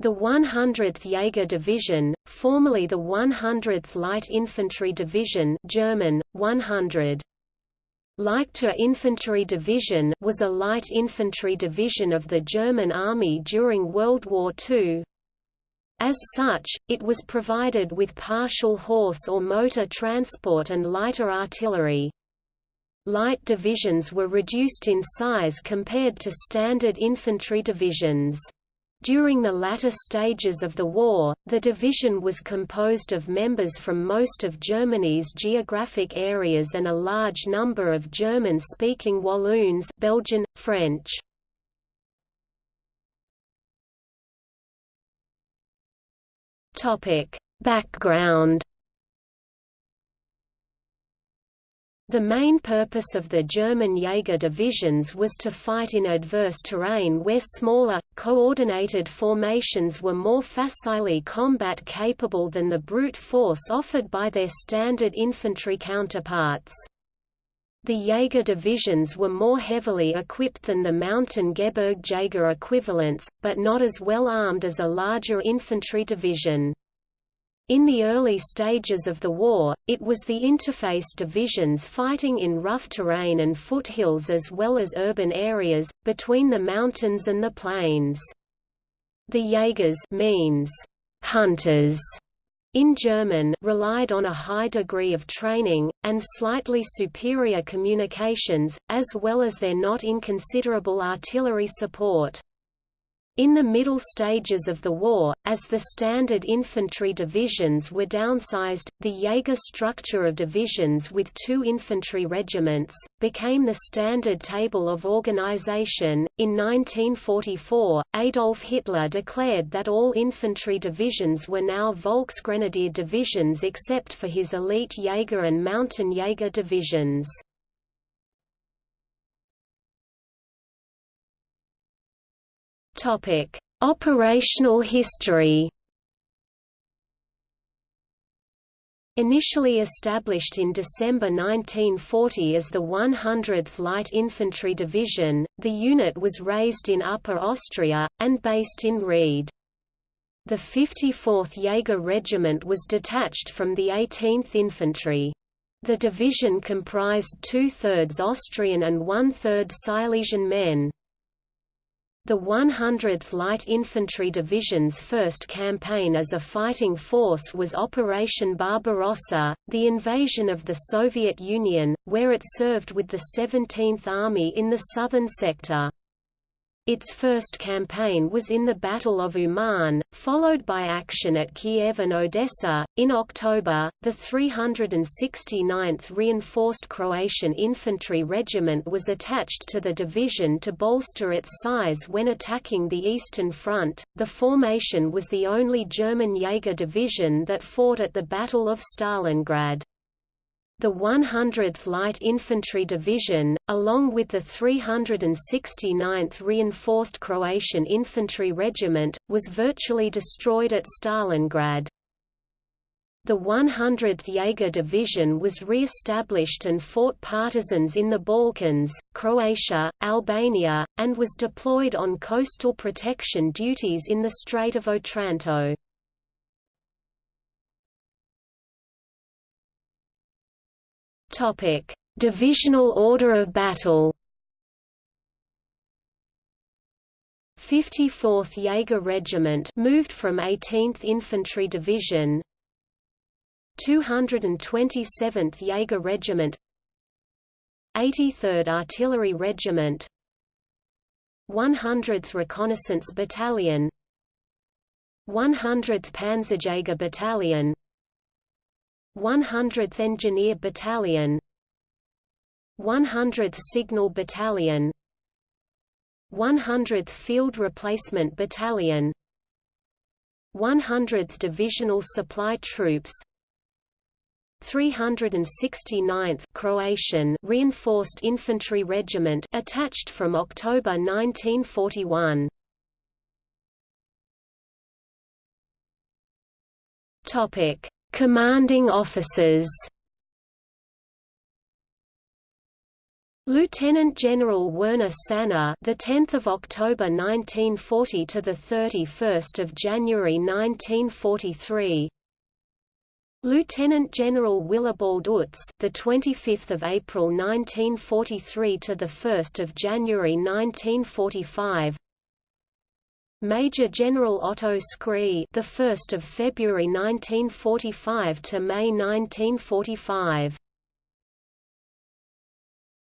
The 100th Jaeger Division, formerly the 100th Light Infantry Division German, 100. Leichter Infantry Division was a light infantry division of the German Army during World War II. As such, it was provided with partial horse or motor transport and lighter artillery. Light divisions were reduced in size compared to standard infantry divisions. During the latter stages of the war, the division was composed of members from most of Germany's geographic areas and a large number of German-speaking Walloons Belgian, French. Background The main purpose of the German Jaeger divisions was to fight in adverse terrain where smaller, coordinated formations were more facilely combat capable than the brute force offered by their standard infantry counterparts. The Jaeger divisions were more heavily equipped than the Mountain Gebirgsjäger equivalents, but not as well armed as a larger infantry division. In the early stages of the war, it was the interface divisions fighting in rough terrain and foothills as well as urban areas, between the mountains and the plains. The Jaegers means hunters in German relied on a high degree of training, and slightly superior communications, as well as their not inconsiderable artillery support. In the middle stages of the war, as the standard infantry divisions were downsized, the Jaeger structure of divisions with two infantry regiments became the standard table of organization. In 1944, Adolf Hitler declared that all infantry divisions were now Volksgrenadier divisions except for his elite Jaeger and mountain Jaeger divisions. Topic: Operational history. Initially established in December 1940 as the 100th Light Infantry Division, the unit was raised in Upper Austria, and based in Ried. The 54th Jaeger Regiment was detached from the 18th Infantry. The division comprised two-thirds Austrian and one-third Silesian men. The 100th Light Infantry Division's first campaign as a fighting force was Operation Barbarossa, the invasion of the Soviet Union, where it served with the 17th Army in the southern sector. Its first campaign was in the Battle of Uman, followed by action at Kiev and Odessa. In October, the 369th Reinforced Croatian Infantry Regiment was attached to the division to bolster its size when attacking the Eastern Front. The formation was the only German Jaeger division that fought at the Battle of Stalingrad. The 100th Light Infantry Division, along with the 369th Reinforced Croatian Infantry Regiment, was virtually destroyed at Stalingrad. The 100th Jaeger Division was re-established and fought partisans in the Balkans, Croatia, Albania, and was deployed on coastal protection duties in the Strait of Otranto. Topic: Divisional order of battle. 54th Jaeger Regiment moved from 18th Infantry Division. 227th Jaeger Regiment. 83rd Artillery Regiment. 100th Reconnaissance Battalion. 100th Panzerjäger Battalion 100th Engineer Battalion 100th Signal Battalion 100th Field Replacement Battalion 100th Divisional Supply Troops 369th Croatian Reinforced Infantry Regiment attached from October 1941 Topic Commanding officers Lieutenant General Werner Sanne, the 10th of October 1940 to the 31st of January 1943. Lieutenant General Willibald Utz, the 25th of April 1943 to the 1st of January 1945. Major General Otto Scree, the 1st of February 1945 to May 1945.